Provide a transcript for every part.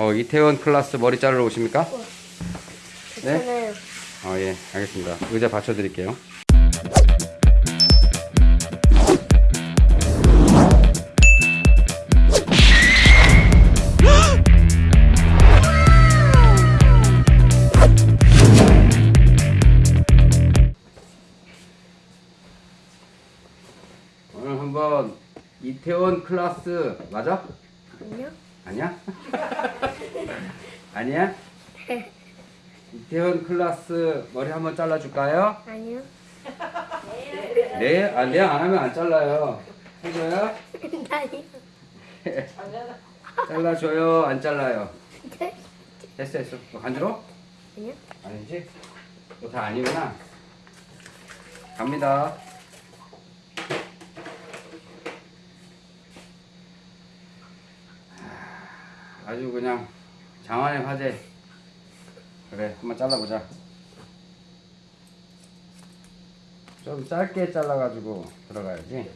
어, 이태원 클라스 머리 자르러 오십니까? 네? 저는 어, 예, 알겠습니다. 의자 받쳐드릴게요. 오늘 한번 이태원 클라스 맞아? 아니요. 아니야? 아니야? 이태원 클라스 머리 한번 잘라줄까요? 아니요. 네? 아, 네, 안 하면 안 잘라요. 해줘요? 아니요. 잘라줘요? 안 잘라요? 됐어, 됐어. 너 간지러? 아니요. 아니지? 너 다 아니구나. 갑니다. 아주 그냥 장안의 화제. 그래, 한번 잘라보자. 좀 짧게 잘라가지고 들어가야지.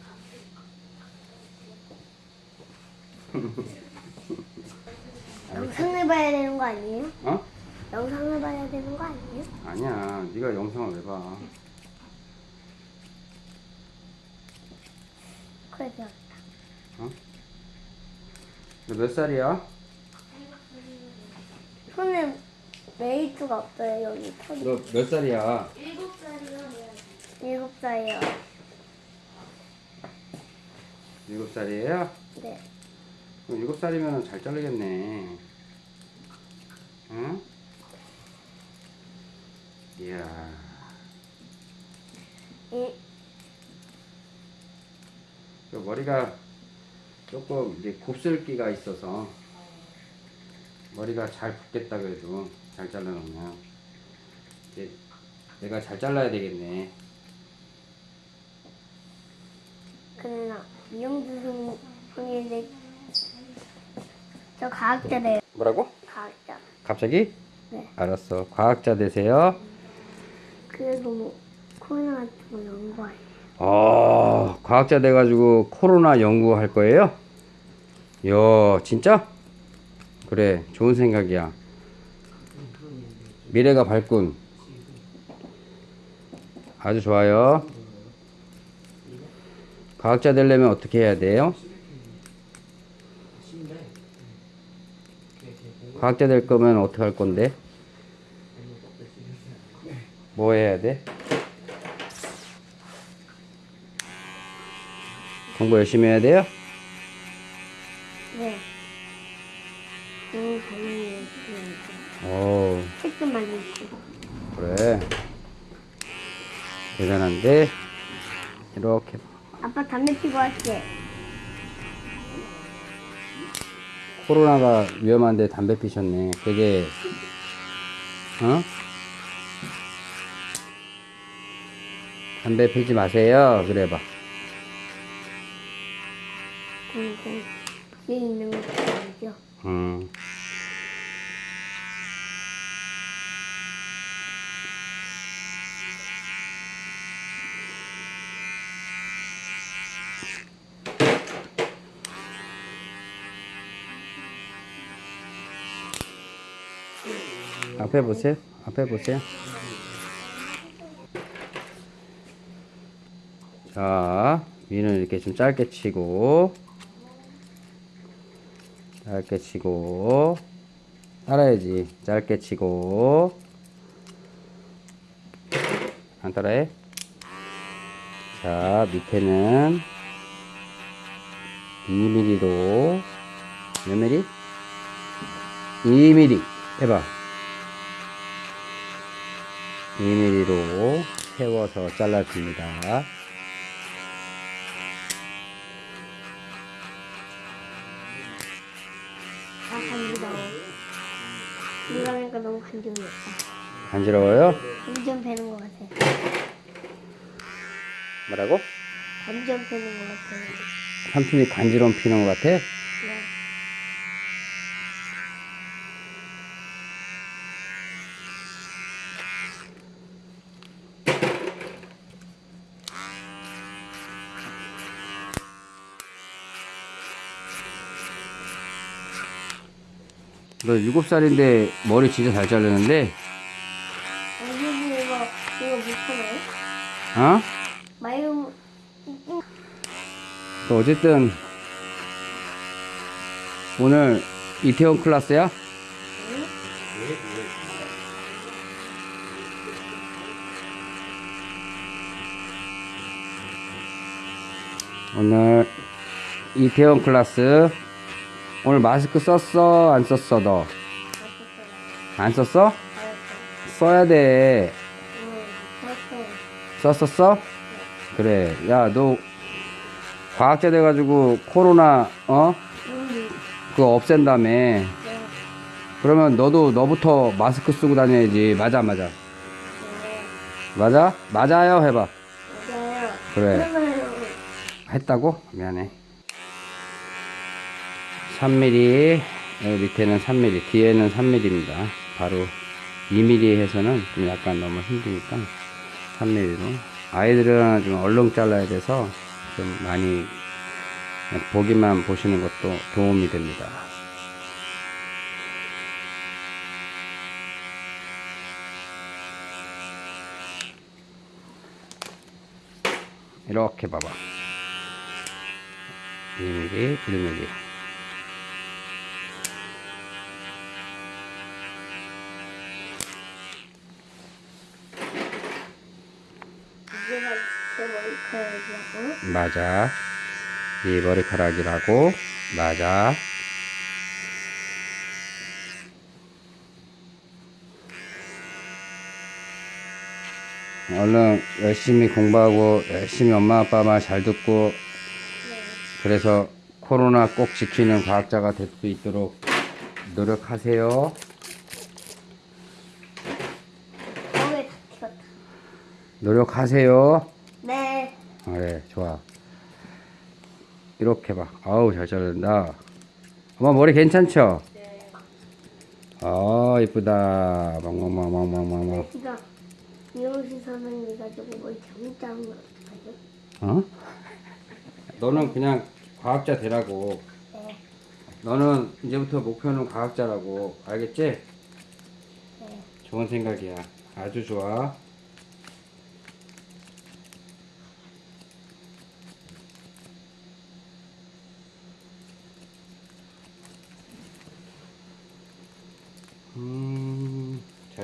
영상을 봐야 되는 거 아니에요? 어? 영상을 봐야 되는 거 아니에요? 아니야, 네가 영상을 왜 봐? 그래서 너몇 살이야? 손에 메이트가 없어요 여기 털이. 너 몇 살이야? 일곱 살이요. 일곱 살이요. 일곱 살이에요? 네. 그럼 일곱 살이면 잘 자르겠네. 응? 이야, 이그 머리가 조금 이제 곱슬기가 있어서 머리가 잘 붙겠다 그래도 잘 잘라놓으면 이제 내가 잘 잘라야 되겠네. 그나 미용주 분인데 저 과학자래요. 뭐라고? 과학자. 갑자기? 네. 알았어. 과학자 되세요. 그래도 뭐 코로나 같은 거 연구해요. 어, 과학자 돼가지고 코로나 연구할 거예요? 야, 진짜? 그래, 좋은 생각이야. 미래가 밝군. 아주 좋아요. 과학자 되려면 어떻게 해야 돼요? 과학자 될 거면 어떻게 할 건데? 뭐 해야 돼? 공부 열심히 해야 돼요? 네. 너무 잘해요. 오, 책도 많이 읽고. 그래. 대단한데? 이렇게. 아빠 담배 피고 할게. 코로나가 위험한데 담배 피셨네. 되게, 어? 담배 피지 마세요. 그래 봐. 그리고 뒤에 있는 것도 알죠. 음. 앞에 보세요. 앞에 보세요. 자, 위는 이렇게 좀 짧게 치고, 짧게 치고, 따라야지. 짧게 치고, 안 따라해? 자, 밑에는 2mm로, 몇 mm? 2mm. 해봐. 2mm로 세워서 잘라줍니다. 아, 간지러워. 이러니까 너무 간지럽다. 간지러워요? 점점 배는 것 같아. 뭐라고? 점점 배는 것 같아. 삼촌이 간지럼 피는 것 같아? 네. 너 일곱 살인데 머리 진짜 잘 자르는데? 아니 이거 이거 못하나요? 어? 마요 또 어쨌든 오늘 이태원 클래스야? 오늘 이태원 클래스 오늘 마스크 썼어 안 썼어 너? 안 썼어? 써야 돼 썼었어? 그래 야 너 과학자 돼가지고 코로나 어? 그거 없앤다며 그러면 너도 너부터 마스크 쓰고 다녀야지 맞아 맞아 맞아? 맞아요 해봐 그래 했다고? 미안해 3mm 여기 밑에는 3mm 뒤에는 3mm입니다. 바로 2mm 해서는 좀 약간 너무 힘드니까 3mm로. 아이들은 좀 얼른 잘라야 돼서 좀 많이 보기만 보시는 것도 도움이 됩니다. 이렇게 봐봐. 2mm, 1mm 이제가 제 머리카락이라고 맞아. 이 머리카락이라고. 맞아. 얼른 열심히 공부하고 열심히 엄마 아빠 말 잘 듣고 그래서 코로나 꼭 지키는 과학자가 될 수 있도록 노력하세요. 노력하세요. 네 그래 좋아. 이렇게 봐. 아우 잘 자른다. 엄마 머리 괜찮죠? 아 이쁘다. 망망망망망망망 지가 미용실 선생님 가지고 머리 잘못 자른 거 어떡하죠? 어? 너는 그냥 과학자 되라고. 네. 너는 이제부터 목표는 과학자라고. 알겠지? 네. 좋은 생각이야. 아주 좋아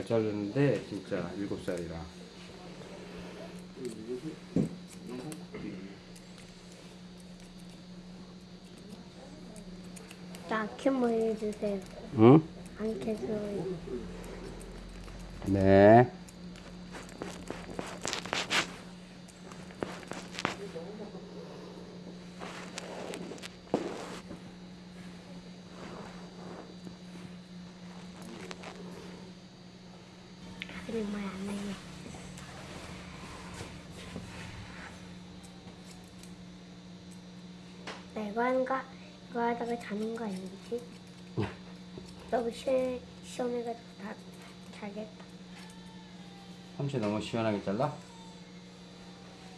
잘 자르는데 진짜 일곱 살이라. 나 아킨 머리 해주세요. 응? 안 캐서 네 말안 해요 나 이거 하는가? 이거 하다가 자는 거 아니지? 너무 시, 시원해가지고 다 자겠다 삼치 너무 시원하게 잘라?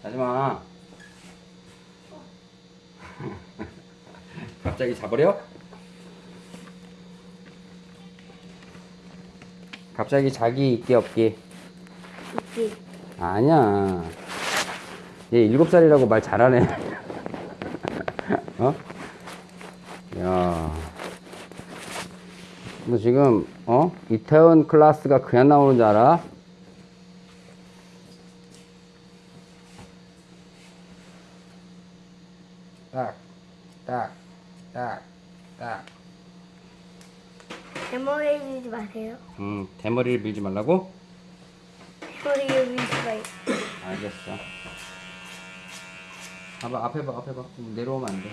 하지마 갑자기 자버려? 갑자기 자기 있기 없기 있지? 아니야 얘 일곱 살이라고 말 잘하네 어? 야. 너 지금 어? 이태원 클래스가 그냥 나오는 줄 알아? 딱, 딱, 딱, 딱. 대머리 밀지 마세요 음, 대머리를 밀지 말라고? 대머리 밀지 마요 알겠어. 봐봐, 앞에 봐, 앞에 봐. 좀 내려오면 안 돼.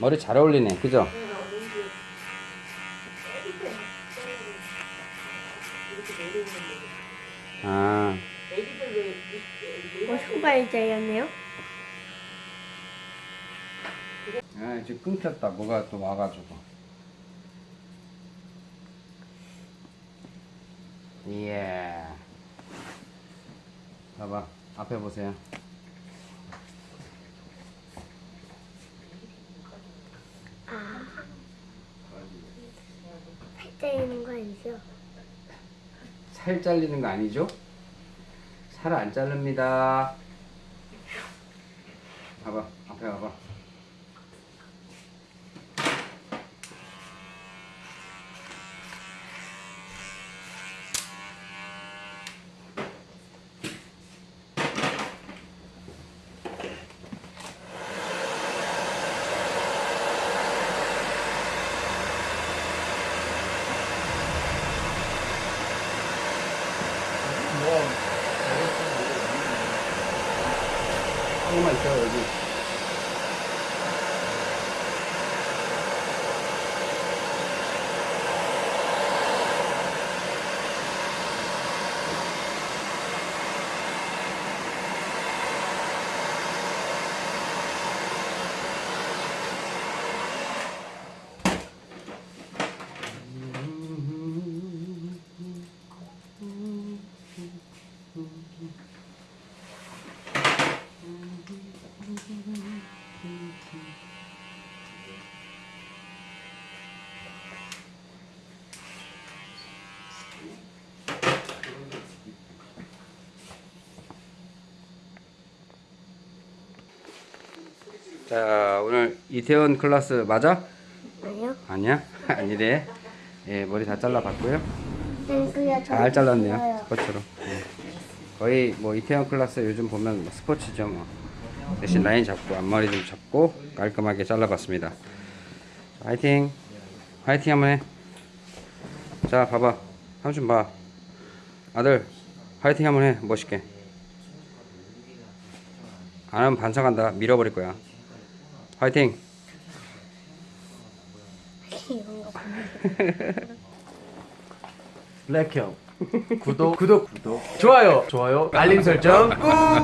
머리 잘 어울리네, 그죠? 아, 뭐 손발자였네요? 아, 이제 끊겼다. 뭐가 또 와가지고. 예. 봐봐, 앞에 보세요. 때리는 거 아니죠? 살 잘리는 거 아니죠? 살 안 자릅니다. 봐봐, 앞에 봐봐. 조금만 있어 자 오늘 이태원 클래스 맞아? 아니요? 아니야? 아니래. 예 머리 다 잘라봤고요. 네, 잘 잘랐네요 스포츠로. 예. 거의 뭐 이태원 클래스 요즘 보면 뭐 스포츠죠 뭐. 대신 라인 잡고 앞머리 좀 잡고 깔끔하게 잘라봤습니다. 자, 화이팅. 화이팅 한번 해. 자 봐봐. 삼촌 봐. 아들 화이팅 한번 해 멋있게. 안 하면 반성한다. 밀어버릴 거야. 화이팅. 블랙형. 구독 구독 구독. 좋아요. 좋아요. 알림 설정 꾹